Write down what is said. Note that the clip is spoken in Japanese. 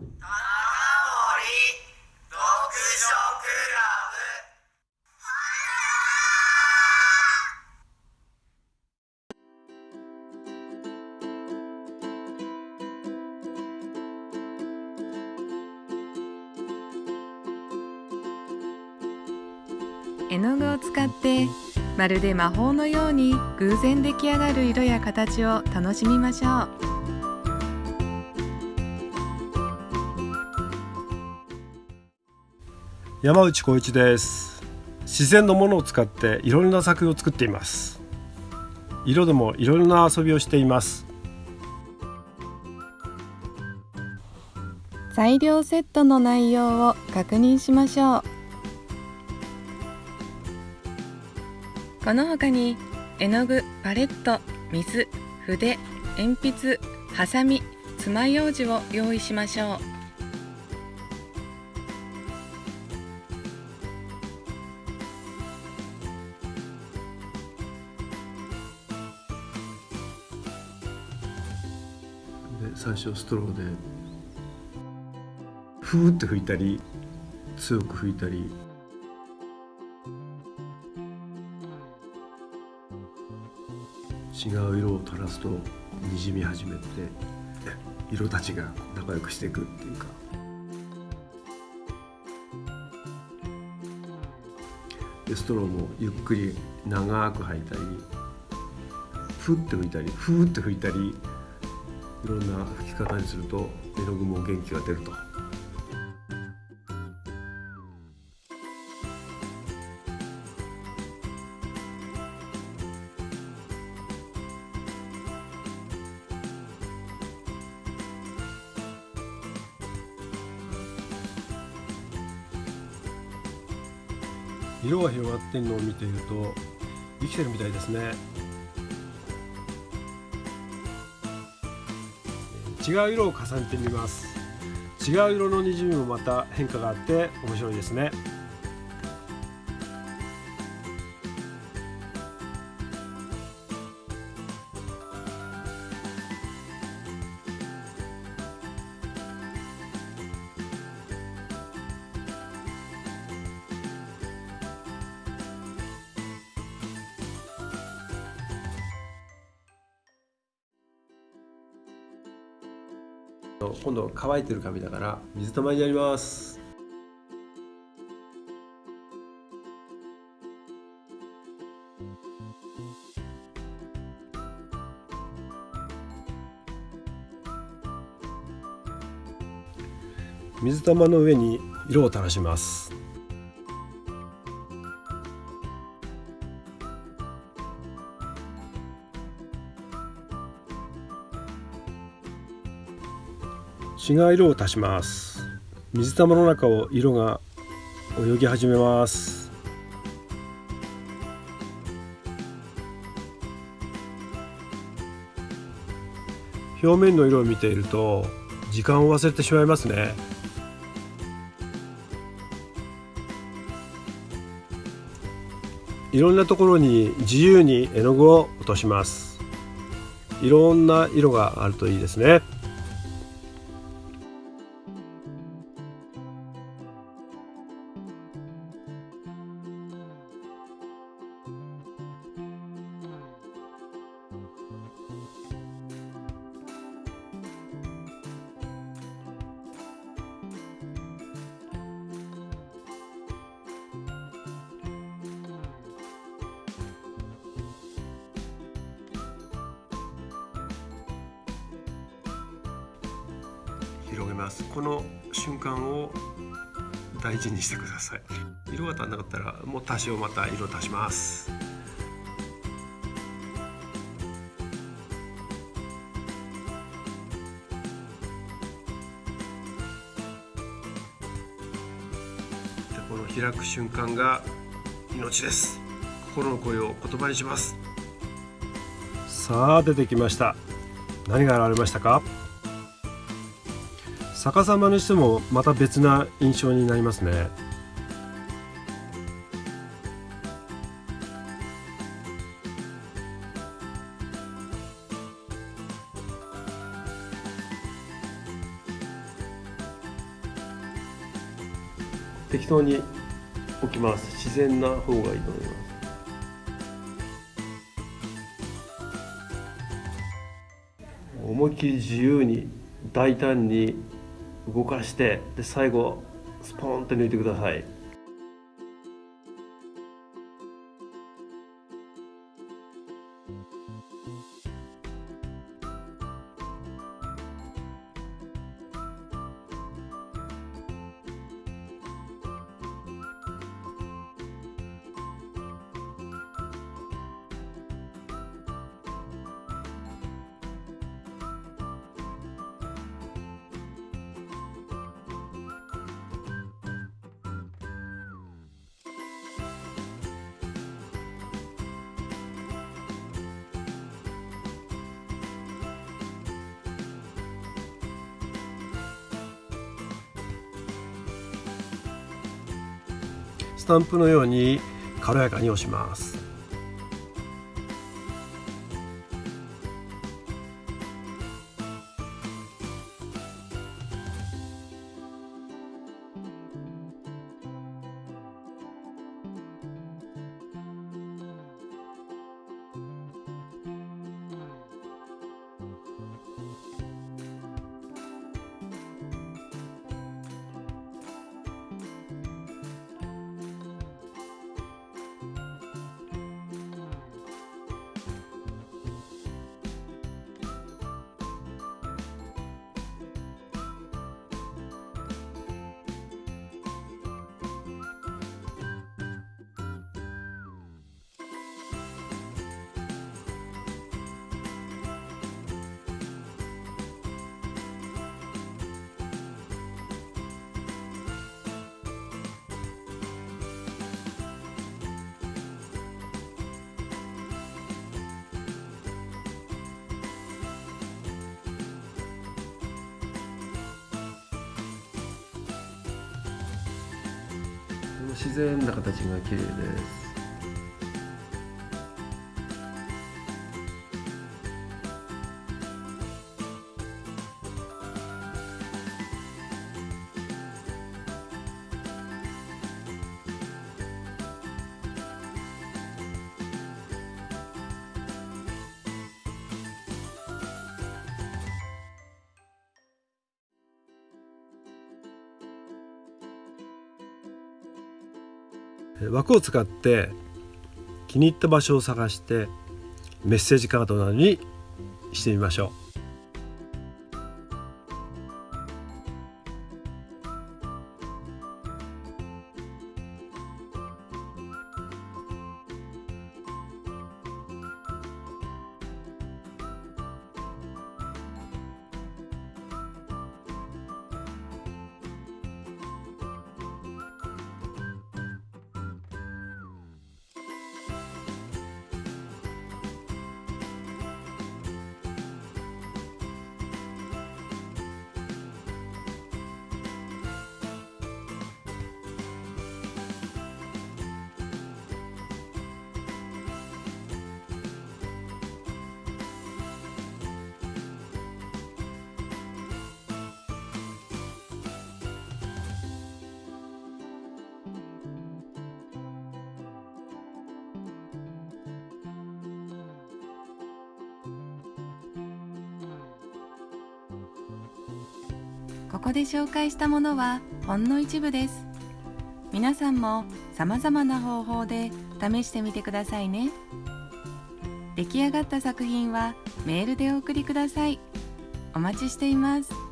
読書クラブ絵の具を使ってまるで魔法のように偶然出来上がる色や形を楽しみましょう。山内浩一です。自然のものを使っていろんな作品を作っています。色でもいろんな遊びをしています。材料セットの内容を確認しましょう。この他に絵の具パレット水筆鉛筆ハサミ爪楊枝を用意しましょう。最初ストローで。ふーって吹いたり強く吹いたり。違う色を垂らすとにじみ始めて色たちが仲良くしていくっていうか。でストローもゆっくり長く吐いたりふって吹いたりふって吹いたりいろんな吹き方にすると絵の具も元気が出ると。色が広がってるのを見ていると生きてるみたいですね違う色を重ねてみます。違う色のにじみもまた変化があって面白いですね。今度乾いてる紙だから水玉になります。水玉の上に色を垂らします。違う色を足します。水玉の中を色が泳ぎ始めます。表面の色を見ていると時間を忘れてしまいますね。いろんなところに自由に絵の具を落とします。いろんな色があるといいですね。広げます。この瞬間を大事にしてください。色が足んなかったらもう多少また色足します。でこの開く瞬間が命です。心の声を言葉にします。さあ出てきました。何が現れましたか？逆さまにしてもまた別な印象になりますね。適当に置きます。自然な方がいいと思います。思いっきり自由に大胆に動かしてで最後スポーンって抜いてください。スタンプのように軽やかに押します。自然な形が綺麗です。枠を使って気に入った場所を探してメッセージカードなどにしてみましょう。ここで紹介したものはほんの一部です。皆さんも様々な方法で試してみてくださいね。出来上がった作品はメールでお送りください。お待ちしています。